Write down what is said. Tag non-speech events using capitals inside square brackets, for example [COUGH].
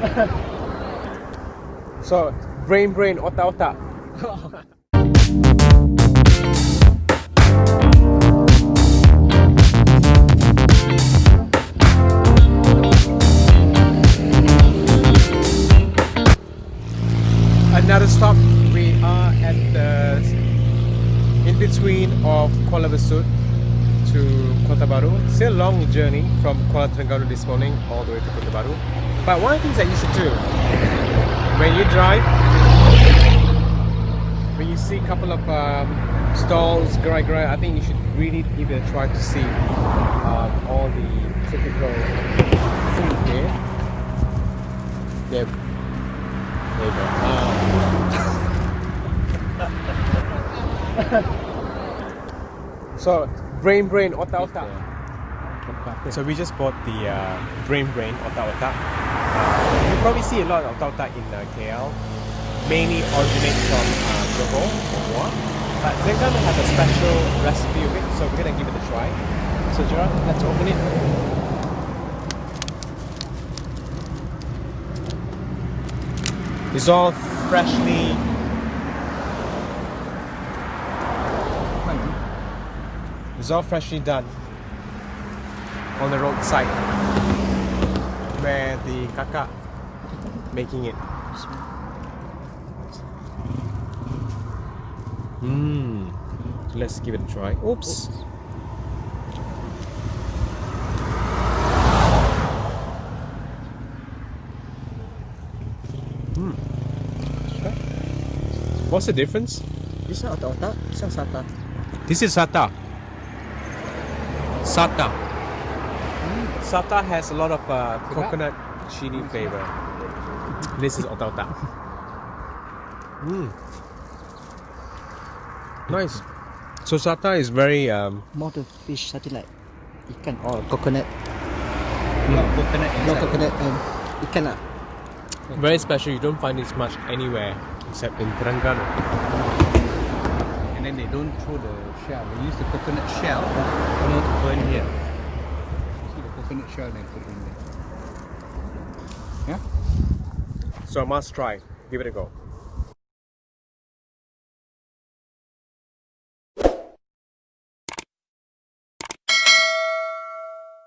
[LAUGHS] so, brain brain, otak otak. [LAUGHS] Another stop, we are at the in between of Kuala Besut to Kota Baru. Still a long journey from Kuala Terengganu this morning all the way to Kota Baru. But one of the things that you should do when you drive, when you see a couple of um, stalls, gerai gerai, I think you should really a try to see um, all the typical food here. There, there you go. Um, [LAUGHS] so brain brain otak otak. So we just bought the uh, brain brain otak otak. Uh, you probably see a lot of otak otak in uh, KL. Mainly originate from uh, Johor or Muar. But Terengganu has a special recipe of it, so we're gonna give it a try. So Gerard, let's open it. It's all freshly It's all freshly done on the roadside where the kakak making it. Mmm. Let's give it a try. Oops. Hmm. Okay. What's the difference? This is otak-otak, this is sata. This is sata. Sata. Sata has a lot of uh, coconut chili flavor. This is otak otak. Mm. Nice. So sata is very um, More the fish, something like ikan or coconut. No coconut No inside. coconut and ikan lah. very special. You don't find this much anywhere except in Terengganu. And then they don't throw the shell. They use the coconut shell to burn here. See the coconut shell they put in there. So must try. Give it a go.